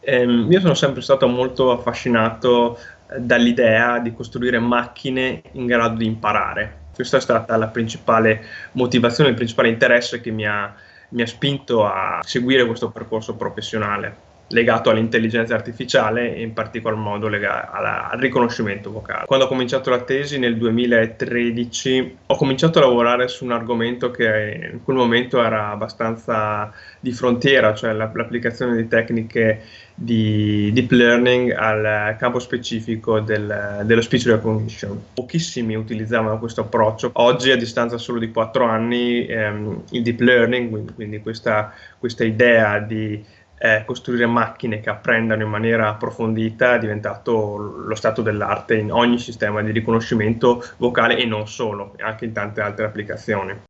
Ehm, io sono sempre stato molto affascinato eh, dall'idea di costruire macchine in grado di imparare. Questa è stata la principale motivazione, il principale interesse che mi ha, mi ha spinto a seguire questo percorso professionale legato all'intelligenza artificiale e in particolar modo alla, al riconoscimento vocale. Quando ho cominciato la tesi nel 2013 ho cominciato a lavorare su un argomento che in quel momento era abbastanza di frontiera, cioè l'applicazione di tecniche di deep learning al campo specifico del, dello speech recognition. Pochissimi utilizzavano questo approccio. Oggi, a distanza solo di quattro anni, ehm, il deep learning, quindi, quindi questa, questa idea di eh, costruire macchine che apprendano in maniera approfondita è diventato lo stato dell'arte in ogni sistema di riconoscimento vocale e non solo, anche in tante altre applicazioni.